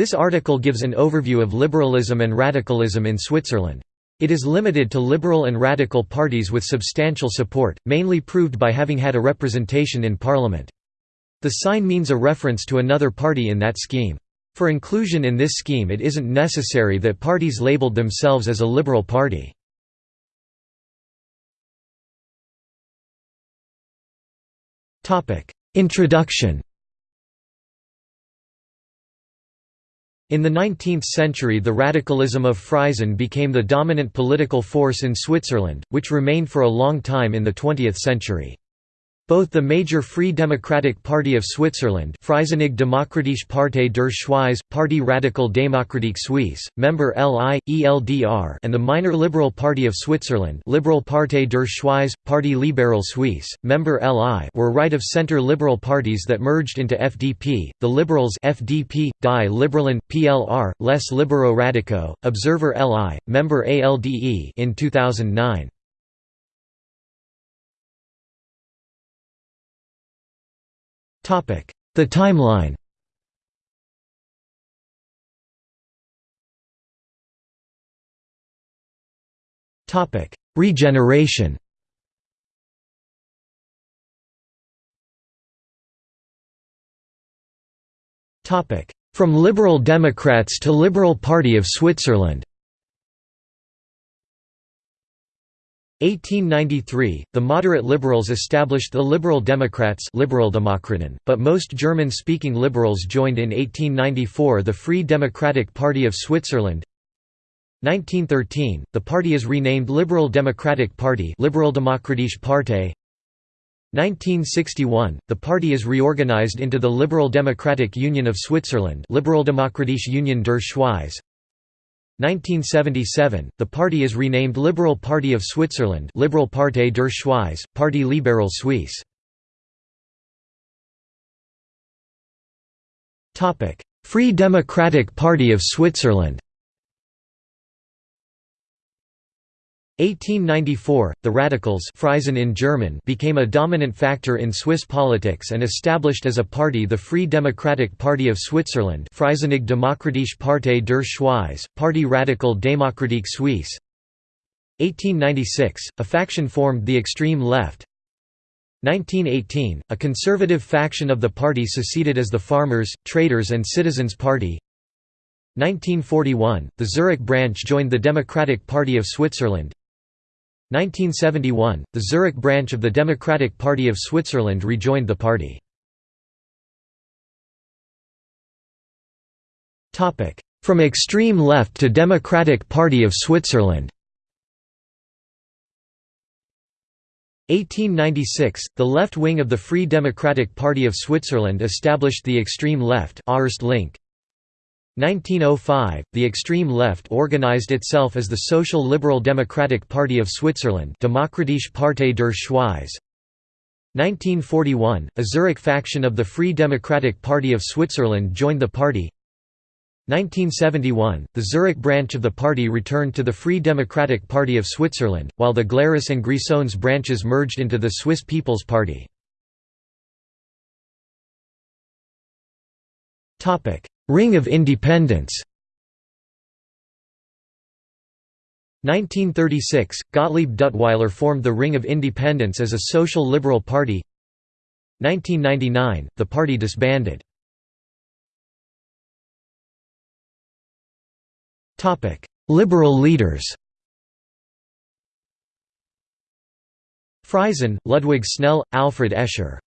This article gives an overview of liberalism and radicalism in Switzerland. It is limited to liberal and radical parties with substantial support, mainly proved by having had a representation in parliament. The sign means a reference to another party in that scheme. For inclusion in this scheme it isn't necessary that parties labeled themselves as a liberal party. Introduction In the 19th century the radicalism of Freisinn became the dominant political force in Switzerland, which remained for a long time in the 20th century. Both the major Free Democratic Party of Switzerland Freisinnig Demokratische Partei der Schweiz, Parti Radical Démocratique Suisse, member LI, ELDR and the minor Liberal Party of Switzerland Liberal Partei der Schweiz, Parti Libéral Suisse, member LI were right-of-centre liberal parties that merged into FDP, the Liberals FDP, Die Liberalen, PLR, Les Libéraux Radicaux, Observer LI, member ALDE in 2009. The timeline. Topic: Regeneration. Topic: From Liberal Democrats to Liberal Party of Switzerland 1893, the moderate liberals established the Liberal Democrats but most German-speaking liberals joined in 1894 the Free Democratic Party of Switzerland. 1913, the party is renamed Liberal Democratic Party Liberaldemokratische Partei. 1961, the party is reorganized into the Liberal Democratic Union of Switzerland Liberaldemokratische Union der Schweiz 1977, the party is renamed Liberal Party of Switzerland Liberal Partei der Schweiz, Parti Libéral Suisse. Free Democratic Party of Switzerland 1894, the Radicals in German became a dominant factor in Swiss politics and established as a party the Free Democratic Party of Switzerland Freisinnig Demokratische Partei der Schweiz, Parti Radical Démocratique Suisse. 1896, a faction formed the extreme left. 1918, a conservative faction of the party seceded as the Farmers, Traders and Citizens Party. 1941, the Zurich branch joined the Democratic Party of Switzerland 1971, the Zurich branch of the Democratic Party of Switzerland rejoined the party. From extreme left to Democratic Party of Switzerland. 1896, the left wing of the Free Democratic Party of Switzerland established the extreme left Link 1905, the extreme left organized itself as the Social Liberal Democratic Party of Switzerland Demokratische Partei der Schweiz. 1941, a Zurich faction of the Free Democratic Party of Switzerland joined the party. 1971, the Zurich branch of the party returned to the Free Democratic Party of Switzerland, while the Glarus and Grisons branches merged into the Swiss People's Party. Ring of Independents. 1936, Gottlieb Duttweiler formed the Ring of Independents as a social liberal party. 1999, the party disbanded. Liberal leaders. Freisinn, Ludwig Snell, Alfred Escher